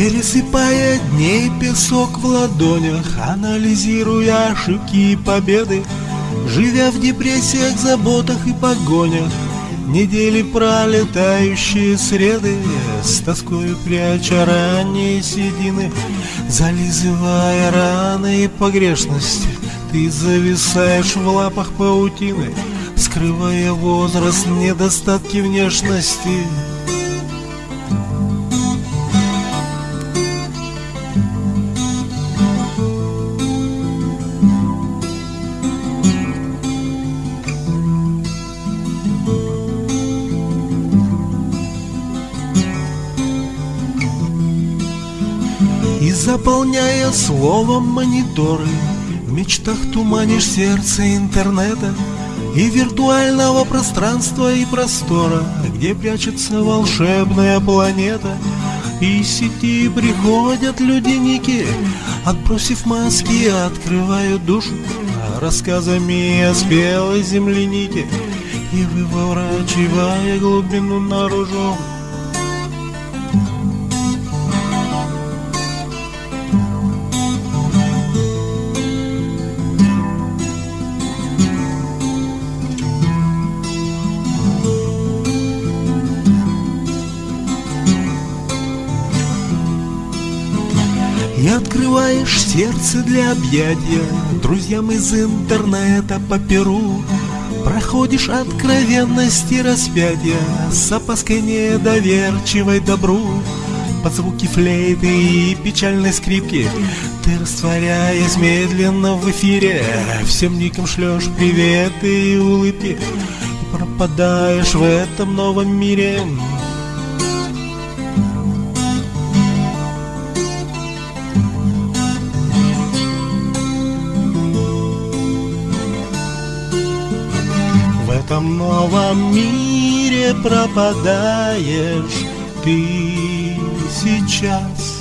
Пересыпая дней песок в ладонях Анализируя ошибки и победы Живя в депрессиях, заботах и погонях. Недели пролетающие среды С тоскою пряча ранние седины Зализывая раны и погрешности Ты зависаешь в лапах паутины Скрывая возраст, недостатки внешности И заполняя словом мониторы В мечтах туманишь сердце интернета И виртуального пространства и простора Где прячется волшебная планета. И из сети приходят люди-ники Отбросив маски, открывают душу Рассказами о спелой землянике И выворачивая глубину наружу И открываешь сердце для объятия. Друзьям из интернета по перу Проходишь откровенности распятия С опаской недоверчивой добру. Под звуки флейты и печальной скрипки Ты растворяясь медленно в эфире Всем никам шлешь приветы и улыбки. И пропадаешь в этом новом мире этом новом мире пропадаешь ты сейчас